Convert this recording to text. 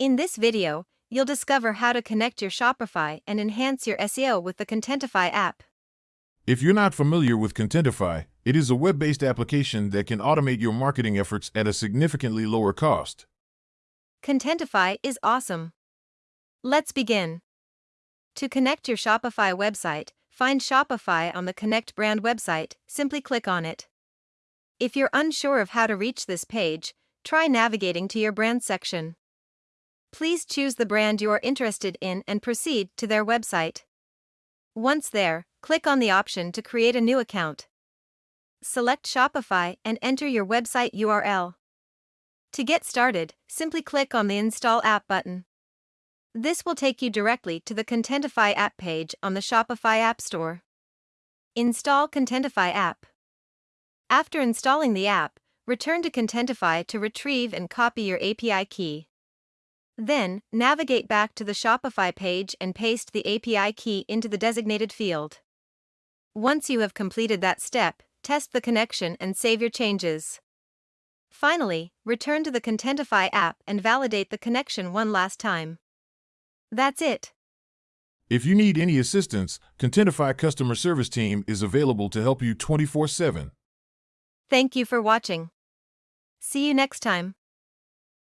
In this video, you'll discover how to connect your Shopify and enhance your SEO with the Contentify app. If you're not familiar with Contentify, it is a web based application that can automate your marketing efforts at a significantly lower cost. Contentify is awesome. Let's begin. To connect your Shopify website, find Shopify on the Connect brand website, simply click on it. If you're unsure of how to reach this page, try navigating to your brand section. Please choose the brand you are interested in and proceed to their website. Once there, click on the option to create a new account. Select Shopify and enter your website URL. To get started, simply click on the Install App button. This will take you directly to the Contentify app page on the Shopify App Store. Install Contentify app. After installing the app, return to Contentify to retrieve and copy your API key. Then, navigate back to the Shopify page and paste the API key into the designated field. Once you have completed that step, test the connection and save your changes. Finally, return to the Contentify app and validate the connection one last time. That's it. If you need any assistance, Contentify customer service team is available to help you 24/7. Thank you for watching. See you next time.